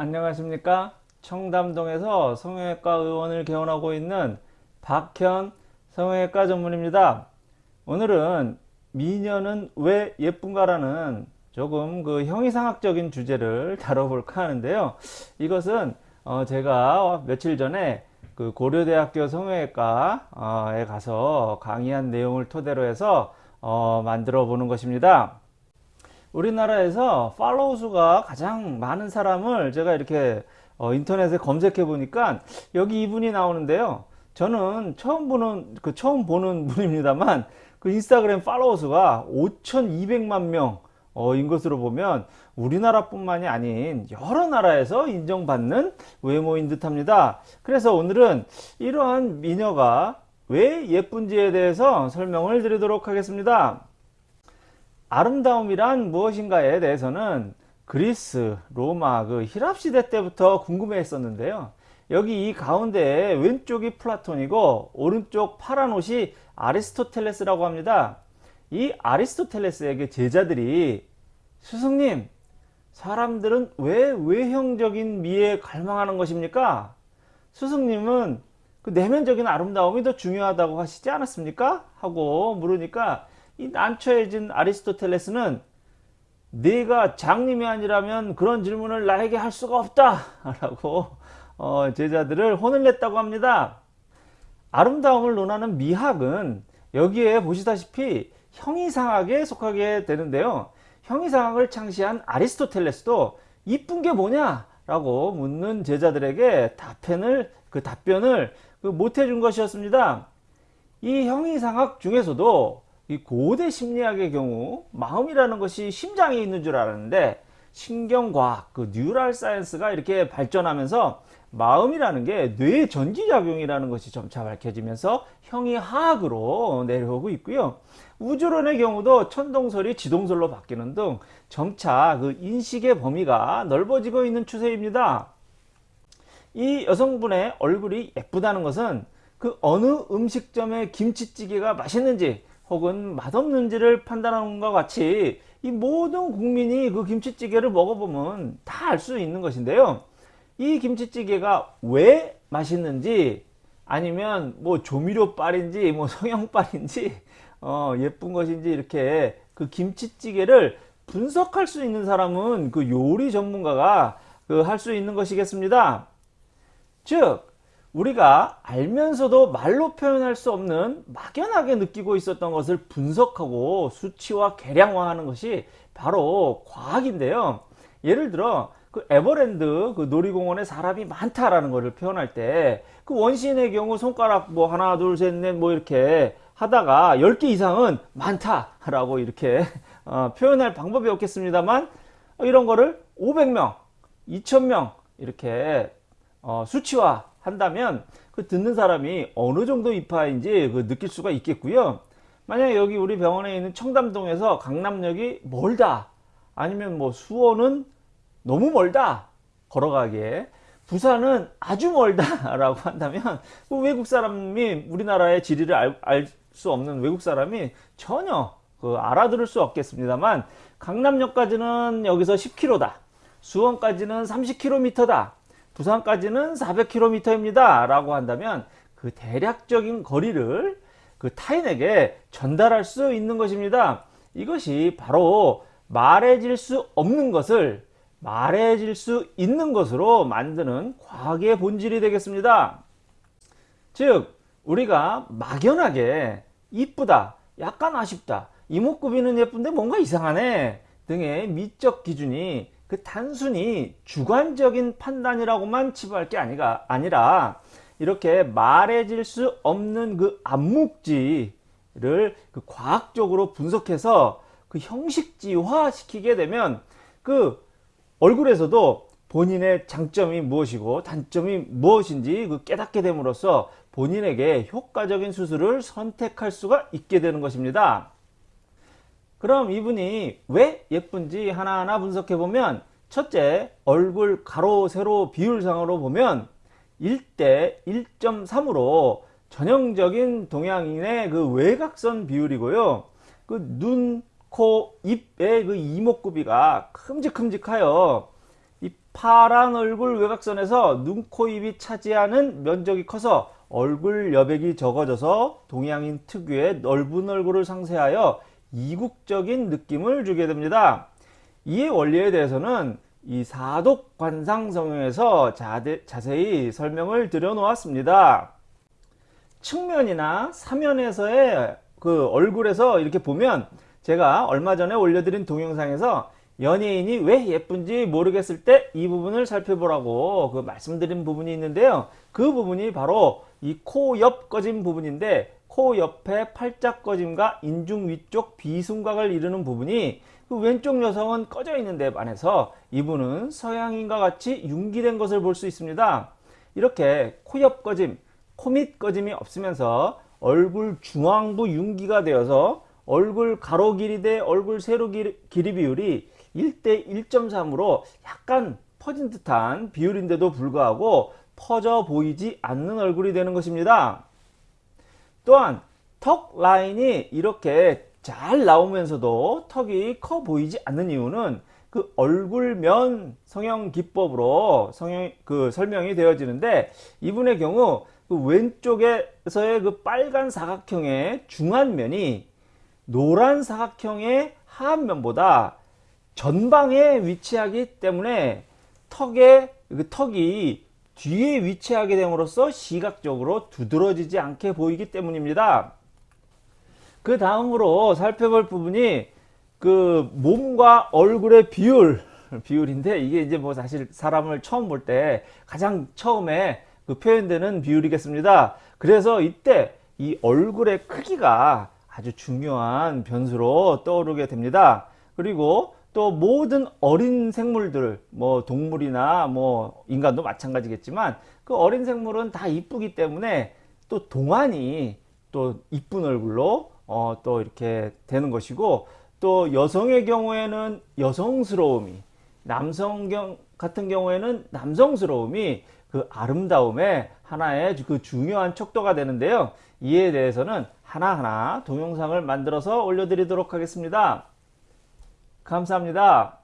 안녕하십니까? 청담동에서 성형외과 의원을 개원하고 있는 박현 성형외과 전문입니다. 오늘은 미녀는 왜 예쁜가 라는 조금 그 형이상학적인 주제를 다뤄볼까 하는데요. 이것은 어 제가 며칠 전에 그 고려대학교 성형외과에 가서 강의한 내용을 토대로 해서 어 만들어 보는 것입니다 우리나라에서 팔로우 수가 가장 많은 사람을 제가 이렇게 어, 인터넷에 검색해 보니까 여기 이분이 나오는데요. 저는 처음 보는 그 처음 보는 분입니다만 그 인스타그램 팔로워 수가 5,200만 명인 어, 것으로 보면 우리나라뿐만이 아닌 여러 나라에서 인정받는 외모인 듯합니다. 그래서 오늘은 이러한 미녀가 왜 예쁜지에 대해서 설명을 드리도록 하겠습니다. 아름다움이란 무엇인가에 대해서는 그리스, 로마, 그 히랍 시대 때부터 궁금해 했었는데요. 여기 이 가운데 왼쪽이 플라톤이고 오른쪽 파란 옷이 아리스토텔레스라고 합니다. 이 아리스토텔레스에게 제자들이 스승님 사람들은 왜 외형적인 미에 갈망하는 것입니까? 스승님은 그 내면적인 아름다움이 더 중요하다고 하시지 않았습니까? 하고 물으니까 이 난처해진 아리스토텔레스는 네가 장님이 아니라면 그런 질문을 나에게 할 수가 없다. 라고 어, 제자들을 혼을 냈다고 합니다. 아름다움을 논하는 미학은 여기에 보시다시피 형이상학에 속하게 되는데요. 형이상학을 창시한 아리스토텔레스도 이쁜 게 뭐냐? 라고 묻는 제자들에게 답변을 그 답변을 그 못 해준 것이었습니다. 이 형이상학 중에서도 이 고대 심리학의 경우 마음이라는 것이 심장에 있는 줄 알았는데 신경과학, 그 neural science가 이렇게 발전하면서 마음이라는 게뇌 전기작용이라는 것이 점차 밝혀지면서 형이하학으로 내려오고 있고요. 우주론의 경우도 천동설이 지동설로 바뀌는 등 점차 그 인식의 범위가 넓어지고 있는 추세입니다. 이 여성분의 얼굴이 예쁘다는 것은 그 어느 음식점의 김치찌개가 맛있는지 혹은 맛없는지를 판단하는 것과 같이 이 모든 국민이 그 김치찌개를 먹어보면 다 알 수 있는 것인데요. 이 김치찌개가 왜 맛있는지 아니면 뭐 조미료빨인지 뭐 성형빨인지 어 예쁜 것인지 이렇게 그 김치찌개를 분석할 수 있는 사람은 그 요리 전문가가 그 할 수 있는 것이겠습니다. 즉 우리가 알면서도 말로 표현할 수 없는 막연하게 느끼고 있었던 것을 분석하고 수치와 계량화하는 것이 바로 과학인데요. 예를 들어 그 에버랜드 그 놀이공원에 사람이 많다라는 것을 표현할 때 그 원시인의 경우 손가락 뭐 하나 둘 셋 넷 뭐 이렇게 하다가 10개 이상은 많다라고 이렇게 어, 표현할 방법이 없겠습니다만 이런 거를 500명, 2000명 이렇게 어, 수치화 한다면 그 듣는 사람이 어느 정도 이파인지 그 느낄 수가 있겠고요. 만약에 여기 우리 병원에 있는 청담동에서 강남역이 멀다 아니면 뭐 수원은 너무 멀다 걸어가기에 부산은 아주 멀다 라고 한다면 그 외국 사람이 우리나라의 지리를 알 수 없는 외국 사람이 전혀 그 알아들을 수 없겠습니다만 강남역까지는 여기서 10km다 수원까지는 30km다 부산까지는 400km입니다. 라고 한다면 그 대략적인 거리를 그 타인에게 전달할 수 있는 것입니다. 이것이 바로 말해질 수 없는 것을 말해질 수 있는 것으로 만드는 과학의 본질이 되겠습니다. 즉 우리가 막연하게 이쁘다 약간 아쉽다 이목구비는 예쁜데 뭔가 이상하네 등의 미적 기준이 그 단순히 주관적인 판단이라고만 치부할 게 아니가, 아니라 이렇게 말해질 수 없는 그 암묵지를 그 과학적으로 분석해서 그 형식지화 시키게 되면 그 얼굴에서도 본인의 장점이 무엇이고 단점이 무엇인지 그 깨닫게 됨으로써 본인에게 효과적인 수술을 선택할 수가 있게 되는 것입니다. 그럼 이분이 왜 예쁜지 하나하나 분석해 보면 첫째 얼굴 가로 세로 비율상으로 보면 1대 1.3으로 전형적인 동양인의 그 외곽선 비율이고요. 그 눈, 코, 입의 그 이목구비가 큼직큼직하여 이 파란 얼굴 외곽선에서 눈, 코, 입이 차지하는 면적이 커서 얼굴 여백이 적어져서 동양인 특유의 넓은 얼굴을 상쇄하여 이국적인 느낌을 주게 됩니다. 이 원리에 대해서는 이 사독 관상 성형에서 자세히 설명을 드려 놓았습니다. 측면이나 사면에서의 그 얼굴에서 이렇게 보면 제가 얼마 전에 올려드린 동영상에서 연예인이 왜 예쁜지 모르겠을 때 이 부분을 살펴보라고 그 말씀드린 부분이 있는데요. 그 부분이 바로 이 코 옆 꺼짐 부분인데 코 옆에 팔짝 꺼짐과 인중 위쪽 비순각을 이루는 부분이 그 왼쪽 여성은 꺼져 있는 데 반해서 이분은 서양인과 같이 융기된 것을 볼 수 있습니다. 이렇게 코 옆 꺼짐, 코 밑 꺼짐이 없으면서 얼굴 중앙부 융기가 되어서 얼굴 가로 길이 대 얼굴 세로 길이 비율이 1대 1.3으로 약간 퍼진 듯한 비율인데도 불구하고 퍼져 보이지 않는 얼굴이 되는 것입니다. 또한 턱 라인이 이렇게 잘 나오면서도 턱이 커 보이지 않는 이유는 그 얼굴면 성형 기법으로 성형 그 설명이 되어지는데 이분의 경우 그 왼쪽에서의 그 빨간 사각형의 중안면이 노란 사각형의 하안면보다 전방에 위치하기 때문에 턱에 그 턱이 뒤에 위치하게 됨으로써 시각적으로 두드러지지 않게 보이기 때문입니다. 그 다음으로 살펴볼 부분이 그 몸과 얼굴의 비율 비율인데 이게 이제 뭐 사실 사람을 처음 볼 때 가장 처음에 그 표현되는 비율이겠습니다. 그래서 이때 이 얼굴의 크기가 아주 중요한 변수로 떠오르게 됩니다. 그리고 또 모든 어린 생물들 뭐 동물이나 뭐 인간도 마찬가지겠지만 그 어린 생물은 다 이쁘기 때문에 또 동안이 또 이쁜 얼굴로 어, 또 이렇게 되는 것이고 또 여성의 경우에는 여성스러움이 남성 경 같은 경우에는 남성스러움이 그 아름다움의 하나의 그 중요한 척도가 되는데요. 이에 대해서는 하나하나 동영상을 만들어서 올려드리도록 하겠습니다. 감사합니다.